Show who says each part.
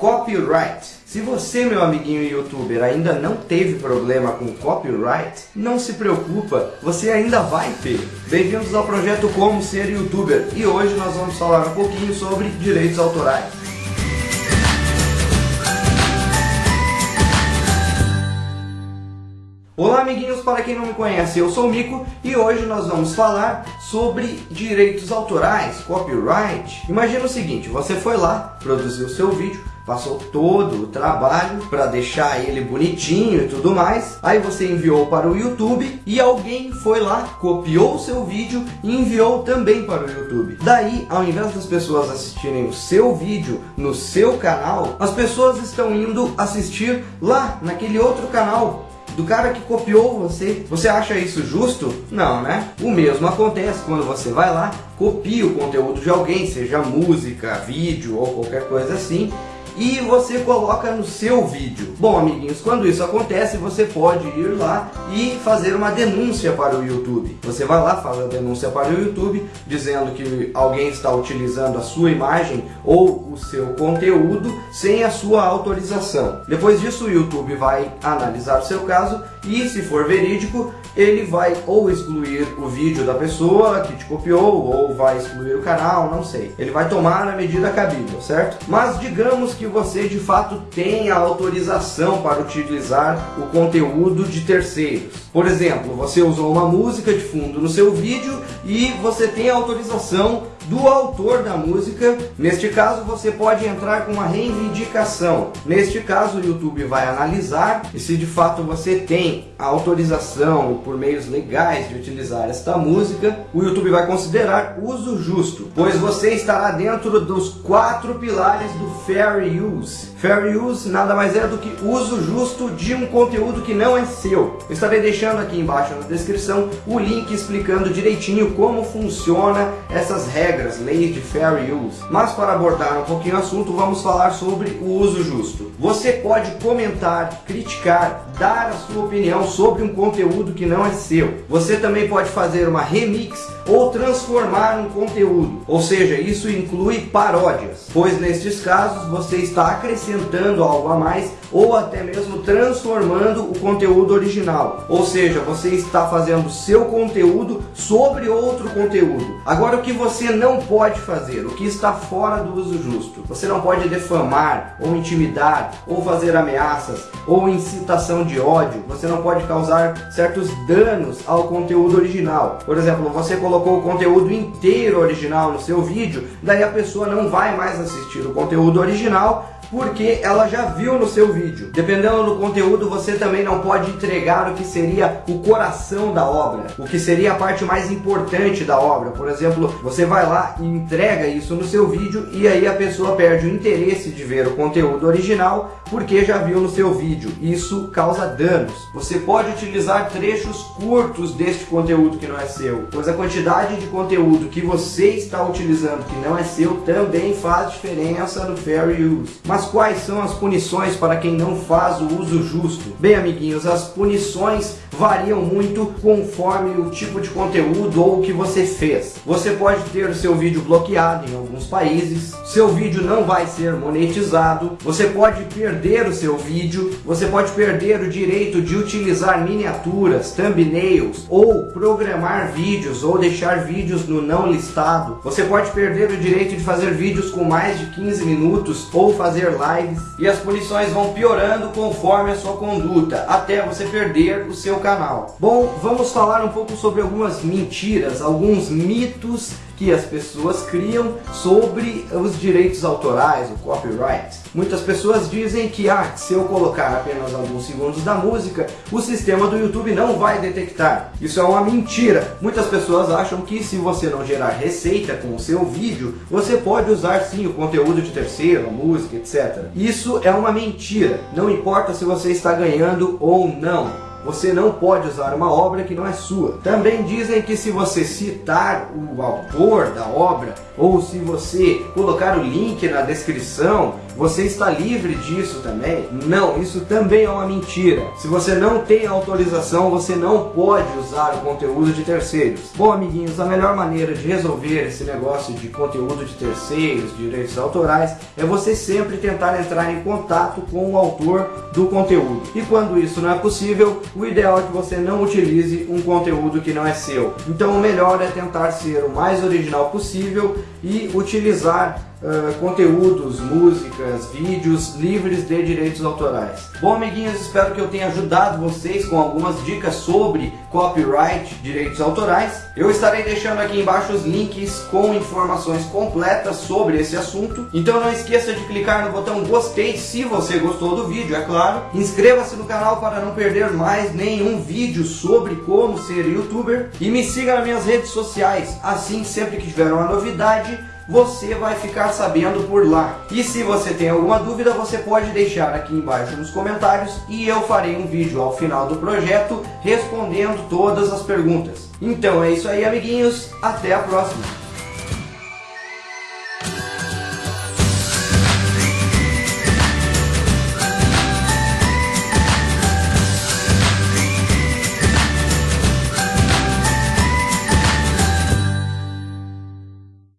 Speaker 1: Copyright. Se você, meu amiguinho youtuber, ainda não teve problema com copyright, não se preocupa, você ainda vai ter. Bem-vindos ao projeto Como Ser Youtuber e hoje nós vamos falar um pouquinho sobre direitos autorais. Olá amiguinhos, para quem não me conhece, eu sou o Mico e hoje nós vamos falar sobre direitos autorais, copyright. Imagina o seguinte, você foi lá, produziu seu vídeo, passou todo o trabalho para deixar ele bonitinho e tudo mais. Aí você enviou para o YouTube e alguém foi lá, copiou o seu vídeo e enviou também para o YouTube. Daí, ao invés das pessoas assistirem o seu vídeo no seu canal, as pessoas estão indo assistir lá naquele outro canal do cara que copiou você. Você acha isso justo? Não, né? O mesmo acontece quando você vai lá, copia o conteúdo de alguém, seja música, vídeo ou qualquer coisa assim, e você coloca no seu vídeo. Bom, amiguinhos, quando isso acontece, você pode ir lá e fazer uma denúncia para o YouTube. Você vai lá, faz a denúncia para o YouTube, dizendo que alguém está utilizando a sua imagem ou o seu conteúdo sem a sua autorização. Depois disso, o YouTube vai analisar o seu caso e, se for verídico, ele vai ou excluir o vídeo da pessoa que te copiou, ou vai excluir o canal, não sei. Ele vai tomar a medida cabível, certo? Mas digamos que você de fato tenha autorização para utilizar o conteúdo de terceiros. Por exemplo, você usou uma música de fundo no seu vídeo e você tem autorização do autor da música. Neste caso, você pode entrar com uma reivindicação. Neste caso, o YouTube vai analisar e se de fato você tem a autorização por meios legais de utilizar esta música, o YouTube vai considerar uso justo, pois você estará dentro dos quatro pilares do Fair Use. Fair Use nada mais é do que uso justo de um conteúdo que não é seu. estarei deixando aqui embaixo na descrição o link explicando direitinho como funciona essas regras leis de fair use. Mas para abordar um pouquinho o assunto, vamos falar sobre o uso justo. Você pode comentar, criticar, dar a sua opinião sobre um conteúdo que não é seu. Você também pode fazer uma remix ou transformar um conteúdo, ou seja, isso inclui paródias, pois nestes casos você está acrescentando algo a mais ou até mesmo transformando o conteúdo original, ou seja, você está fazendo seu conteúdo sobre outro conteúdo. Agora o que você não pode fazer, o que está fora do uso justo, você não pode defamar ou intimidar ou fazer ameaças ou incitação de ódio, você não pode causar certos danos ao conteúdo original. Por exemplo, você colocou o conteúdo inteiro original no seu vídeo, daí a pessoa não vai mais assistir o conteúdo original porque ela já viu no seu vídeo. Dependendo do conteúdo, você também não pode entregar o que seria o coração da obra, o que seria a parte mais importante da obra. Por exemplo, você vai lá e entrega isso no seu vídeo e aí a pessoa perde o interesse de ver o conteúdo original porque já viu no seu vídeo. Isso causa danos. Você pode utilizar trechos curtos deste conteúdo que não é seu, pois a quantidade de conteúdo que você está utilizando que não é seu também faz diferença no Fair Use. Mas mas quais são as punições para quem não faz o uso justo? Bem, amiguinhos, as punições variam muito conforme o tipo de conteúdo ou o que você fez. Você pode ter o seu vídeo bloqueado em alguns países, seu vídeo não vai ser monetizado, você pode perder o seu vídeo, você pode perder o direito de utilizar miniaturas, thumbnails ou programar vídeos ou deixar vídeos no não listado. Você pode perder o direito de fazer vídeos com mais de 15 minutos ou fazer lives e as punições vão piorando conforme a sua conduta até você perder o seu canal canal. Bom, vamos falar um pouco sobre algumas mentiras, alguns mitos que as pessoas criam sobre os direitos autorais, o copyright. Muitas pessoas dizem que ah, se eu colocar apenas alguns segundos da música, o sistema do YouTube não vai detectar. Isso é uma mentira. Muitas pessoas acham que se você não gerar receita com o seu vídeo, você pode usar sim o conteúdo de terceiro, a música, etc. Isso é uma mentira. Não importa se você está ganhando ou não. Você não pode usar uma obra que não é sua. Também dizem que se você citar o autor da obra, ou se você colocar o link na descrição, você está livre disso também? Não, isso também é uma mentira. Se você não tem autorização, você não pode usar o conteúdo de terceiros. Bom, amiguinhos, a melhor maneira de resolver esse negócio de conteúdo de terceiros, direitos autorais, é você sempre tentar entrar em contato com o autor do conteúdo. E quando isso não é possível, o ideal é que você não utilize um conteúdo que não é seu. Então o melhor é tentar ser o mais original possível e utilizar uh, conteúdos, músicas, vídeos livres de direitos autorais. Bom, amiguinhos, espero que eu tenha ajudado vocês com algumas dicas sobre copyright, direitos autorais. Eu estarei deixando aqui embaixo os links com informações completas sobre esse assunto. Então não esqueça de clicar no botão gostei se você gostou do vídeo, é claro. Inscreva-se no canal para não perder mais nenhum vídeo sobre como ser youtuber. E me siga nas minhas redes sociais, assim sempre que tiver uma novidade você vai ficar sabendo por lá. E se você tem alguma dúvida, você pode deixar aqui embaixo nos comentários e eu farei um vídeo ao final do projeto respondendo todas as perguntas. Então é isso aí, amiguinhos. Até a próxima!